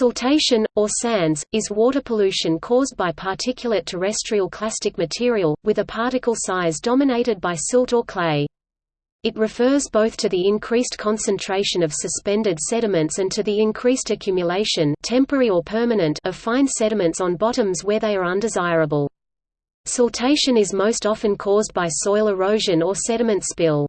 Siltation, or sands, is water pollution caused by particulate terrestrial clastic material, with a particle size dominated by silt or clay. It refers both to the increased concentration of suspended sediments and to the increased accumulation temporary or permanent of fine sediments on bottoms where they are undesirable. Siltation is most often caused by soil erosion or sediment spill.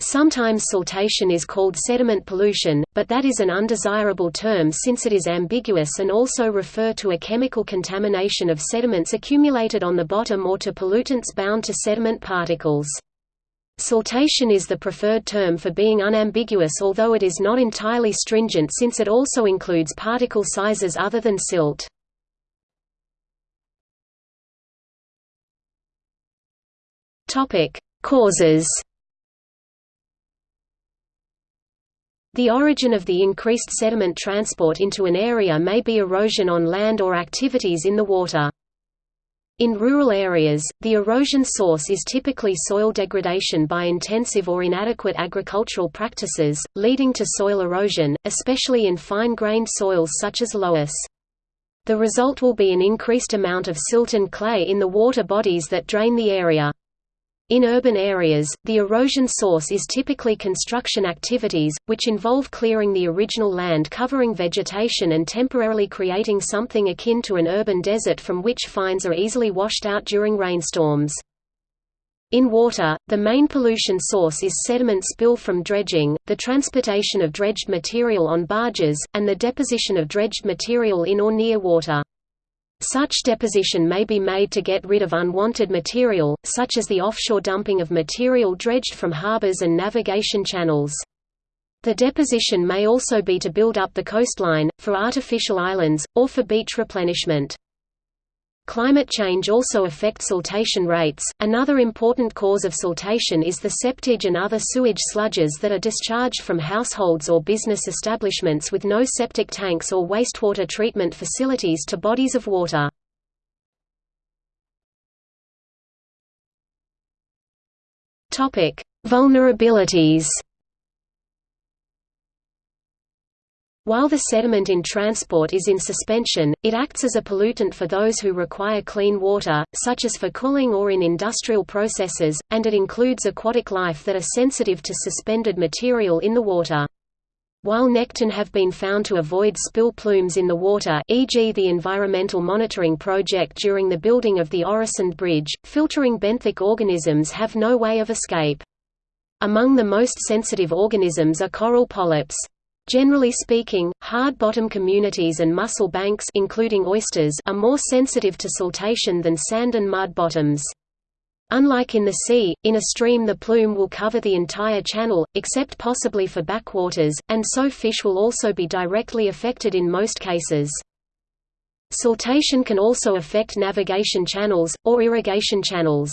Sometimes siltation is called sediment pollution, but that is an undesirable term since it is ambiguous and also refer to a chemical contamination of sediments accumulated on the bottom or to pollutants bound to sediment particles. Siltation is the preferred term for being unambiguous although it is not entirely stringent since it also includes particle sizes other than silt. Causes The origin of the increased sediment transport into an area may be erosion on land or activities in the water. In rural areas, the erosion source is typically soil degradation by intensive or inadequate agricultural practices, leading to soil erosion, especially in fine-grained soils such as loess. The result will be an increased amount of silt and clay in the water bodies that drain the area. In urban areas, the erosion source is typically construction activities, which involve clearing the original land covering vegetation and temporarily creating something akin to an urban desert from which fines are easily washed out during rainstorms. In water, the main pollution source is sediment spill from dredging, the transportation of dredged material on barges, and the deposition of dredged material in or near water. Such deposition may be made to get rid of unwanted material, such as the offshore dumping of material dredged from harbors and navigation channels. The deposition may also be to build up the coastline, for artificial islands, or for beach replenishment. Climate change also affects siltation rates. Another important cause of siltation is the septage and other sewage sludges that are discharged from households or business establishments with no septic tanks or wastewater treatment facilities to bodies of water. Topic: Vulnerabilities. While the sediment in transport is in suspension, it acts as a pollutant for those who require clean water, such as for cooling or in industrial processes, and it includes aquatic life that are sensitive to suspended material in the water. While nekton have been found to avoid spill plumes in the water e.g. the Environmental Monitoring Project during the building of the Øresund Bridge, filtering benthic organisms have no way of escape. Among the most sensitive organisms are coral polyps. Generally speaking, hard-bottom communities and mussel banks including oysters are more sensitive to siltation than sand and mud bottoms. Unlike in the sea, in a stream the plume will cover the entire channel, except possibly for backwaters, and so fish will also be directly affected in most cases. Siltation can also affect navigation channels, or irrigation channels.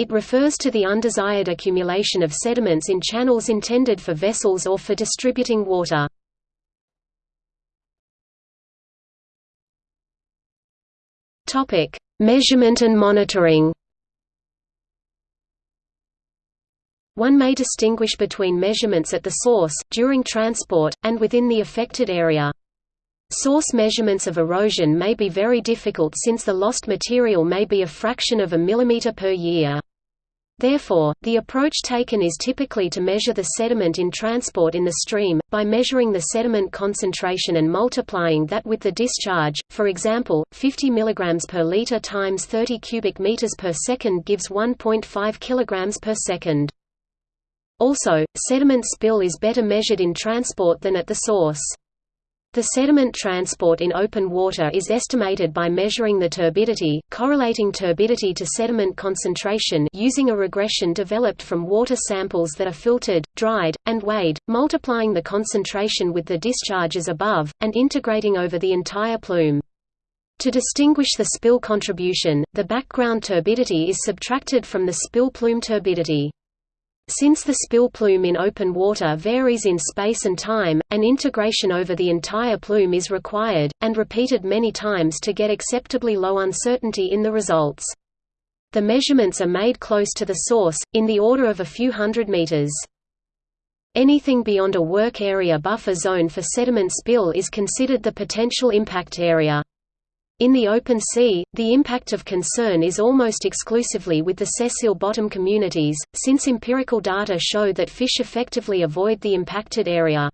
It refers to the undesired accumulation of sediments in channels intended for vessels or for distributing water. Topic: Measurement and monitoring. One may distinguish between measurements at the source, during transport, and within the affected area. Source measurements of erosion may be very difficult since the lost material may be a fraction of a millimeter per year. Therefore, the approach taken is typically to measure the sediment in transport in the stream, by measuring the sediment concentration and multiplying that with the discharge, for example, 50 mg per liter times 30 cubic meters per second gives 1.5 kg per second. Also, sediment spill is better measured in transport than at the source. The sediment transport in open water is estimated by measuring the turbidity, correlating turbidity to sediment concentration using a regression developed from water samples that are filtered, dried, and weighed, multiplying the concentration with the discharges above, and integrating over the entire plume. To distinguish the spill contribution, the background turbidity is subtracted from the spill plume turbidity. Since the spill plume in open water varies in space and time, an integration over the entire plume is required, and repeated many times to get acceptably low uncertainty in the results. The measurements are made close to the source, in the order of a few hundred meters. Anything beyond a work area buffer zone for sediment spill is considered the potential impact area. In the open sea, the impact of concern is almost exclusively with the sessile bottom communities, since empirical data show that fish effectively avoid the impacted area.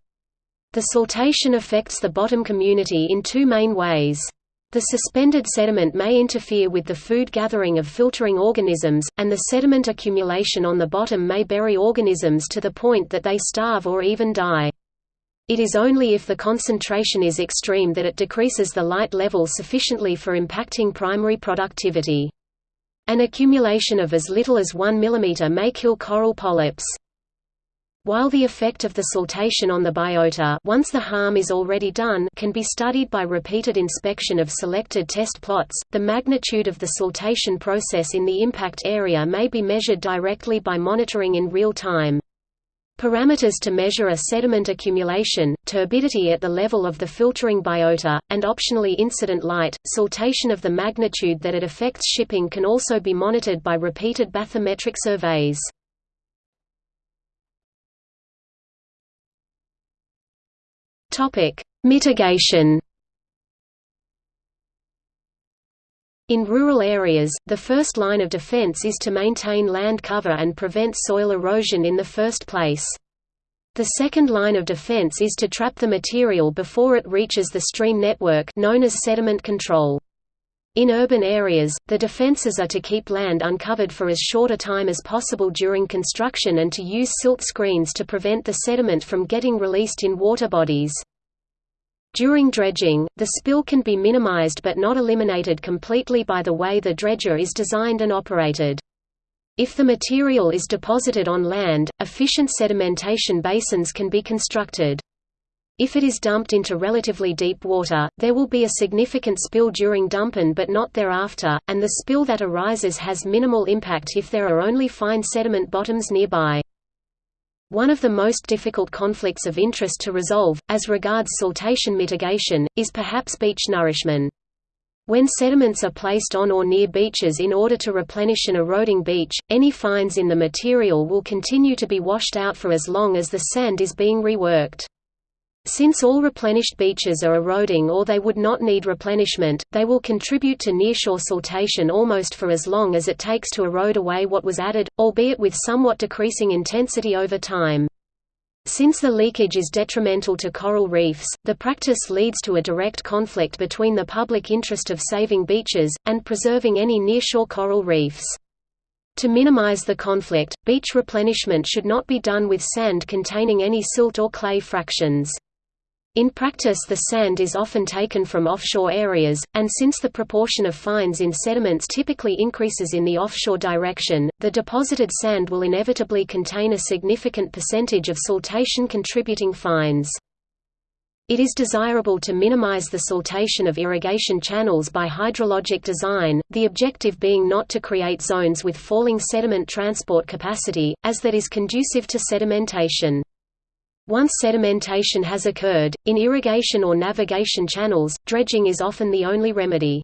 The siltation affects the bottom community in two main ways. The suspended sediment may interfere with the food gathering of filtering organisms, and the sediment accumulation on the bottom may bury organisms to the point that they starve or even die. It is only if the concentration is extreme that it decreases the light level sufficiently for impacting primary productivity. An accumulation of as little as 1 mm may kill coral polyps. While the effect of the siltation on the biota once the harm is already done can be studied by repeated inspection of selected test plots, the magnitude of the siltation process in the impact area may be measured directly by monitoring in real time. Parameters to measure a sediment accumulation, turbidity at the level of the filtering biota, and optionally incident light, siltation of the magnitude that it affects shipping can also be monitored by repeated bathymetric surveys. Topic: Mitigation. In rural areas, the first line of defense is to maintain land cover and prevent soil erosion in the first place. The second line of defense is to trap the material before it reaches the stream network known as sediment control. In urban areas, the defenses are to keep land uncovered for as short a time as possible during construction and to use silt screens to prevent the sediment from getting released in water bodies. During dredging, the spill can be minimized but not eliminated completely by the way the dredger is designed and operated. If the material is deposited on land, efficient sedimentation basins can be constructed. If it is dumped into relatively deep water, there will be a significant spill during dumping but not thereafter, and the spill that arises has minimal impact if there are only fine sediment bottoms nearby. One of the most difficult conflicts of interest to resolve, as regards siltation mitigation, is perhaps beach nourishment. When sediments are placed on or near beaches in order to replenish an eroding beach, any fines in the material will continue to be washed out for as long as the sand is being reworked. Since all replenished beaches are eroding or they would not need replenishment, they will contribute to nearshore siltation almost for as long as it takes to erode away what was added, albeit with somewhat decreasing intensity over time. Since the leakage is detrimental to coral reefs, the practice leads to a direct conflict between the public interest of saving beaches, and preserving any nearshore coral reefs. To minimize the conflict, beach replenishment should not be done with sand containing any silt or clay fractions. In practice the sand is often taken from offshore areas, and since the proportion of fines in sediments typically increases in the offshore direction, the deposited sand will inevitably contain a significant percentage of siltation-contributing fines. It is desirable to minimize the siltation of irrigation channels by hydrologic design, the objective being not to create zones with falling sediment transport capacity, as that is conducive to sedimentation. Once sedimentation has occurred, in irrigation or navigation channels, dredging is often the only remedy.